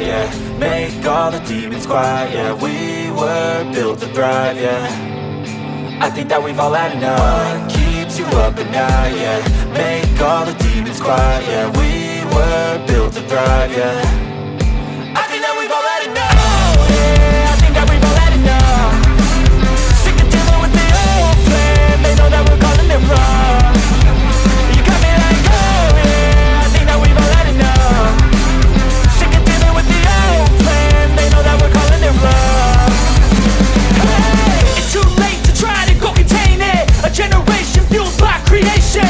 yeah Make all the demons quiet, yeah We were built to thrive, yeah. I think that we've all had enough. What keeps you up at night, yeah? Make all the demons quiet, yeah We were built to thrive, yeah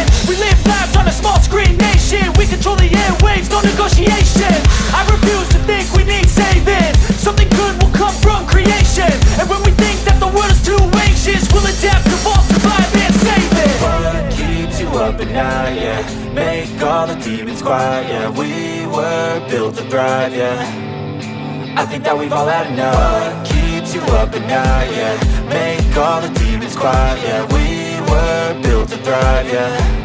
creation We live lives on a small screen nation. We control the airwaves, no negotiation. I refuse to think we need saving. Something good will come from creation. And when we think that the world is too anxious We'll adapt, evolve, survive and save it. What keeps you up at night, yeah? Make all the demons quiet, yeah. We were built to thrive, yeah. I think that we've all had enough. What keeps you up at night, yeah? Make all the demons quiet, yeah. We were built thrive, yeah